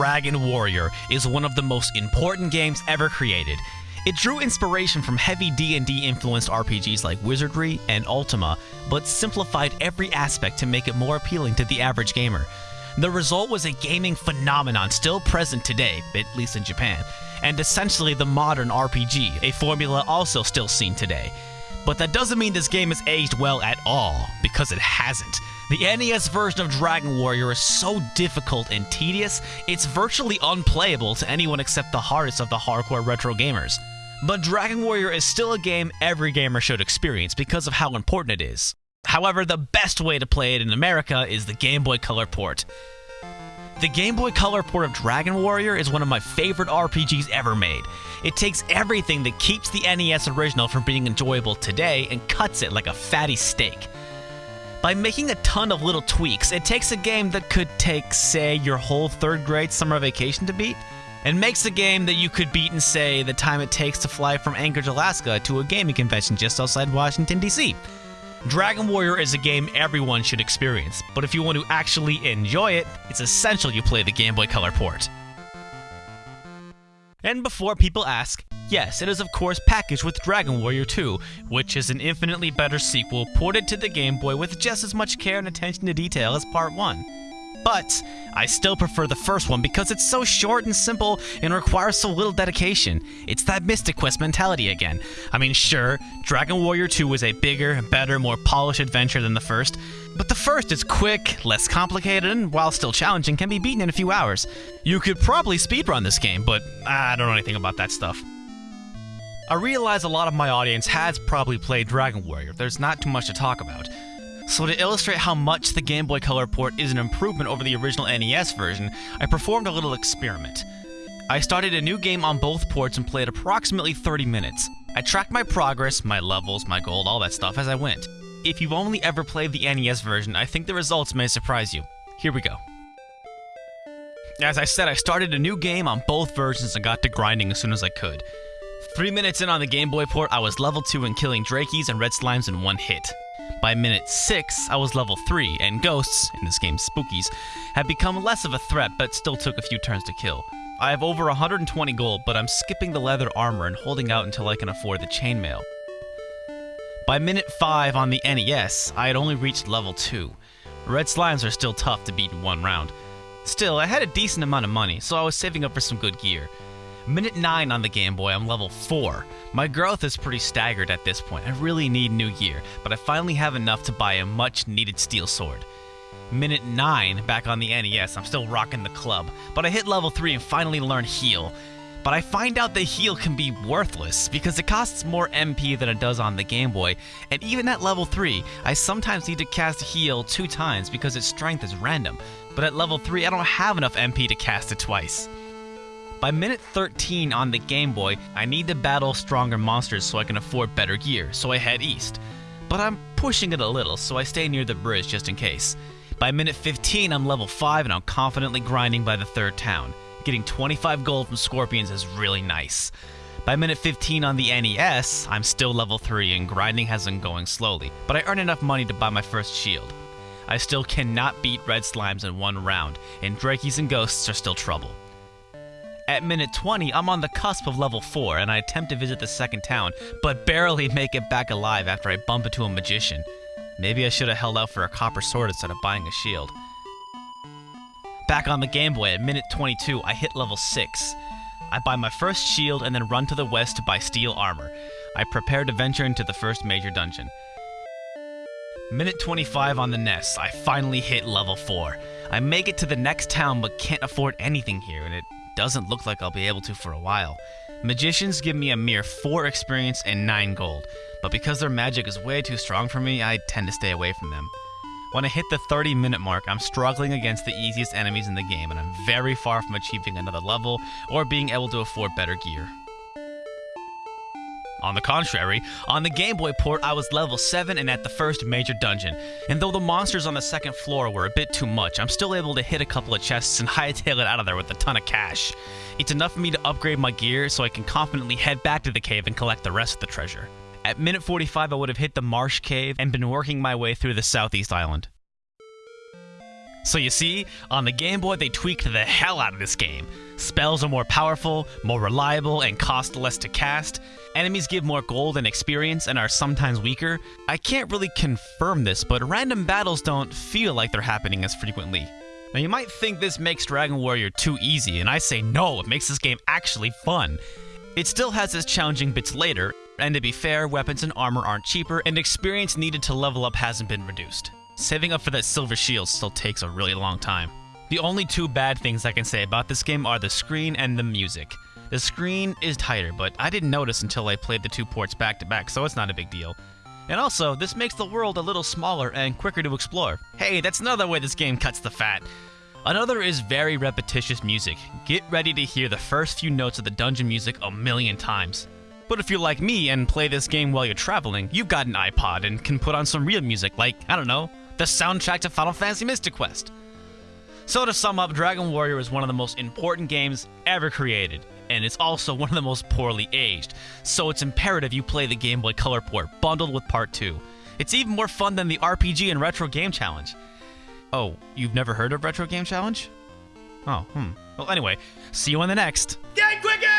Dragon Warrior is one of the most important games ever created. It drew inspiration from heavy D&D influenced RPGs like Wizardry and Ultima, but simplified every aspect to make it more appealing to the average gamer. The result was a gaming phenomenon still present today, at least in Japan, and essentially the modern RPG, a formula also still seen today. But that doesn't mean this game has aged well at all, because it hasn't. The NES version of Dragon Warrior is so difficult and tedious, it's virtually unplayable to anyone except the hardest of the hardcore retro gamers. But Dragon Warrior is still a game every gamer should experience because of how important it is. However, the best way to play it in America is the Game Boy Color port. The Game Boy Color port of Dragon Warrior is one of my favorite RPGs ever made. It takes everything that keeps the NES original from being enjoyable today and cuts it like a fatty steak. By making a ton of little tweaks, it takes a game that could take, say, your whole third grade summer vacation to beat, and makes a game that you could beat in, say, the time it takes to fly from Anchorage, Alaska to a gaming convention just outside Washington, D.C. Dragon Warrior is a game everyone should experience, but if you want to actually enjoy it, it's essential you play the Game Boy Color port. And before people ask, yes, it is of course packaged with Dragon Warrior 2, which is an infinitely better sequel ported to the Game Boy with just as much care and attention to detail as Part 1. But I still prefer the first one because it's so short and simple and requires so little dedication. It's that Mystic Quest mentality again. I mean, sure, Dragon Warrior 2 was a bigger, better, more polished adventure than the first, but the first is quick, less complicated, and while still challenging, can be beaten in a few hours. You could probably speedrun this game, but I don't know anything about that stuff. I realize a lot of my audience has probably played Dragon Warrior, there's not too much to talk about. So to illustrate how much the Game Boy Color port is an improvement over the original NES version, I performed a little experiment. I started a new game on both ports and played approximately 30 minutes. I tracked my progress, my levels, my gold, all that stuff as I went. If you've only ever played the NES version, I think the results may surprise you. Here we go. As I said, I started a new game on both versions and got to grinding as soon as I could. Three minutes in on the Game Boy port, I was level 2 and killing Drakies and Red Slimes in one hit. By minute 6, I was level 3, and ghosts, in this game spookies, had become less of a threat but still took a few turns to kill. I have over 120 gold, but I'm skipping the leather armor and holding out until I can afford the chainmail. By minute 5 on the NES, I had only reached level 2. Red slimes are still tough to beat in one round. Still, I had a decent amount of money, so I was saving up for some good gear. Minute 9 on the Game Boy, I'm level 4. My growth is pretty staggered at this point. I really need new gear, but I finally have enough to buy a much needed steel sword. Minute 9, back on the NES, I'm still rocking the club, but I hit level 3 and finally learn heal. But I find out the heal can be worthless because it costs more MP than it does on the Game Boy, and even at level 3, I sometimes need to cast heal two times because its strength is random, but at level 3 I don't have enough MP to cast it twice. By minute 13 on the Game Boy, I need to battle stronger monsters so I can afford better gear, so I head east. But I'm pushing it a little, so I stay near the bridge just in case. By minute 15, I'm level 5 and I'm confidently grinding by the third town. Getting 25 gold from Scorpions is really nice. By minute 15 on the NES, I'm still level 3 and grinding has been going slowly, but I earn enough money to buy my first shield. I still cannot beat red slimes in one round, and Drakies and Ghosts are still trouble. At minute 20, I'm on the cusp of level 4 and I attempt to visit the second town, but barely make it back alive after I bump into a magician. Maybe I should have held out for a copper sword instead of buying a shield. Back on the Game Boy at minute 22, I hit level 6. I buy my first shield and then run to the west to buy steel armor. I prepare to venture into the first major dungeon. Minute 25 on the NES, I finally hit level 4. I make it to the next town but can't afford anything here and it doesn't look like I'll be able to for a while. Magicians give me a mere 4 experience and 9 gold, but because their magic is way too strong for me, I tend to stay away from them. When I hit the 30 minute mark, I'm struggling against the easiest enemies in the game, and I'm very far from achieving another level or being able to afford better gear. On the contrary, on the Game Boy port, I was level 7 and at the first major dungeon, and though the monsters on the second floor were a bit too much, I'm still able to hit a couple of chests and hightail it out of there with a ton of cash. It's enough for me to upgrade my gear so I can confidently head back to the cave and collect the rest of the treasure. At minute 45, I would have hit the Marsh Cave and been working my way through the southeast island. So you see, on the Game Boy they tweaked the hell out of this game. Spells are more powerful, more reliable, and cost less to cast. Enemies give more gold and experience and are sometimes weaker. I can't really confirm this, but random battles don't feel like they're happening as frequently. Now you might think this makes Dragon Warrior too easy, and I say no, it makes this game actually fun. It still has its challenging bits later, and to be fair, weapons and armor aren't cheaper, and experience needed to level up hasn't been reduced. Saving up for that silver shield still takes a really long time. The only two bad things I can say about this game are the screen and the music. The screen is tighter, but I didn't notice until I played the two ports back to back, so it's not a big deal. And also, this makes the world a little smaller and quicker to explore. Hey, that's another way this game cuts the fat. Another is very repetitious music. Get ready to hear the first few notes of the dungeon music a million times. But if you're like me and play this game while you're traveling, you've got an iPod and can put on some real music like, I don't know, the soundtrack to Final Fantasy Mystic Quest. So to sum up, Dragon Warrior is one of the most important games ever created, and it's also one of the most poorly aged, so it's imperative you play the Game Boy Color port bundled with Part 2. It's even more fun than the RPG and Retro Game Challenge. Oh, you've never heard of Retro Game Challenge? Oh, hmm. Well, anyway, see you on the next. Get quicker!